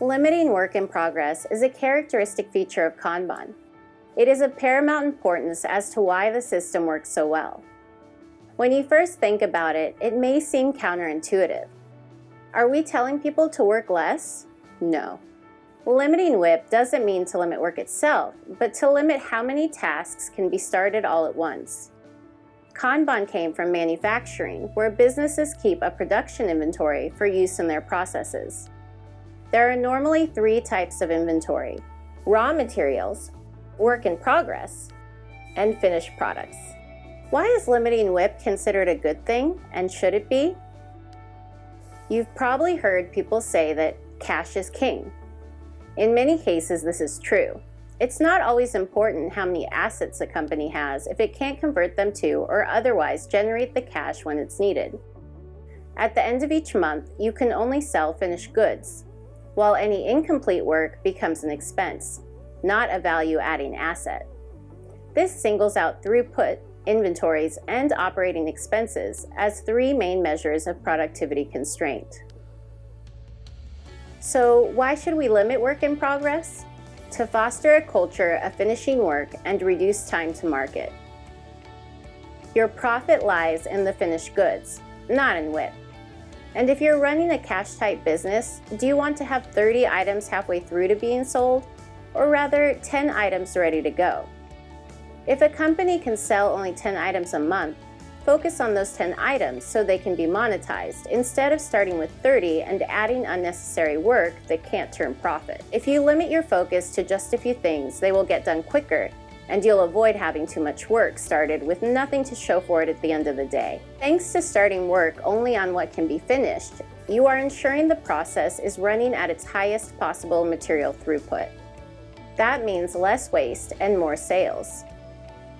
Limiting work in progress is a characteristic feature of Kanban. It is of paramount importance as to why the system works so well. When you first think about it, it may seem counterintuitive. Are we telling people to work less? No. Limiting WIP doesn't mean to limit work itself, but to limit how many tasks can be started all at once. Kanban came from manufacturing, where businesses keep a production inventory for use in their processes. There are normally three types of inventory, raw materials, work in progress, and finished products. Why is limiting WIP considered a good thing, and should it be? You've probably heard people say that cash is king. In many cases, this is true. It's not always important how many assets a company has if it can't convert them to or otherwise generate the cash when it's needed. At the end of each month, you can only sell finished goods, while any incomplete work becomes an expense, not a value-adding asset. This singles out throughput, inventories, and operating expenses as three main measures of productivity constraint. So why should we limit work in progress? To foster a culture of finishing work and reduce time to market. Your profit lies in the finished goods, not in WIP. And if you're running a cash-type business, do you want to have 30 items halfway through to being sold? Or rather, 10 items ready to go? If a company can sell only 10 items a month, focus on those 10 items so they can be monetized instead of starting with 30 and adding unnecessary work that can't turn profit. If you limit your focus to just a few things, they will get done quicker and you'll avoid having too much work started with nothing to show for it at the end of the day. Thanks to starting work only on what can be finished, you are ensuring the process is running at its highest possible material throughput. That means less waste and more sales.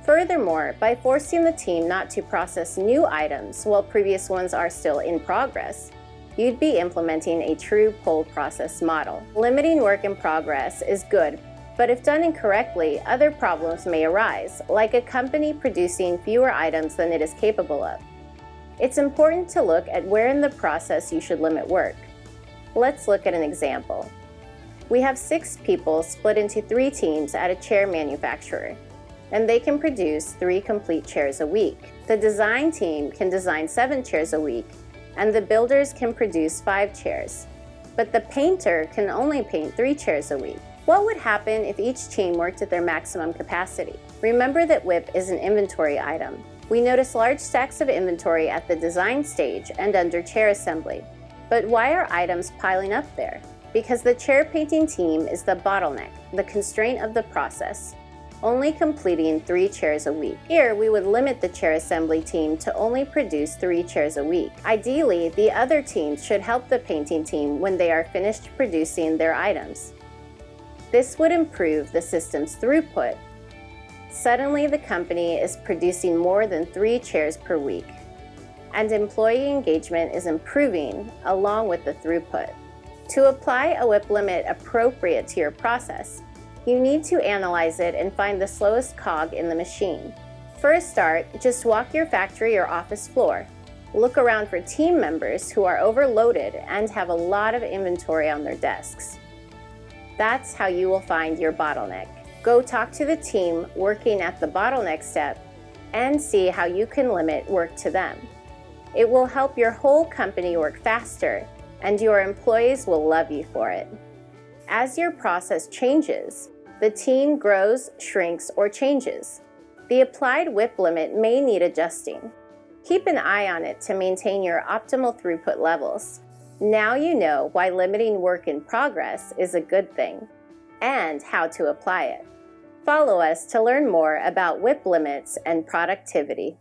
Furthermore, by forcing the team not to process new items while previous ones are still in progress, you'd be implementing a true pull process model. Limiting work in progress is good but if done incorrectly, other problems may arise, like a company producing fewer items than it is capable of. It's important to look at where in the process you should limit work. Let's look at an example. We have six people split into three teams at a chair manufacturer, and they can produce three complete chairs a week. The design team can design seven chairs a week, and the builders can produce five chairs. But the painter can only paint three chairs a week. What would happen if each team worked at their maximum capacity? Remember that WIP is an inventory item. We notice large stacks of inventory at the design stage and under chair assembly. But why are items piling up there? Because the chair painting team is the bottleneck, the constraint of the process, only completing three chairs a week. Here, we would limit the chair assembly team to only produce three chairs a week. Ideally, the other teams should help the painting team when they are finished producing their items. This would improve the system's throughput. Suddenly, the company is producing more than three chairs per week, and employee engagement is improving along with the throughput. To apply a WIP limit appropriate to your process, you need to analyze it and find the slowest cog in the machine. For a start, just walk your factory or office floor. Look around for team members who are overloaded and have a lot of inventory on their desks. That's how you will find your bottleneck. Go talk to the team working at the bottleneck step and see how you can limit work to them. It will help your whole company work faster and your employees will love you for it. As your process changes, the team grows, shrinks, or changes. The applied WIP limit may need adjusting. Keep an eye on it to maintain your optimal throughput levels. Now you know why limiting work in progress is a good thing and how to apply it. Follow us to learn more about WIP limits and productivity.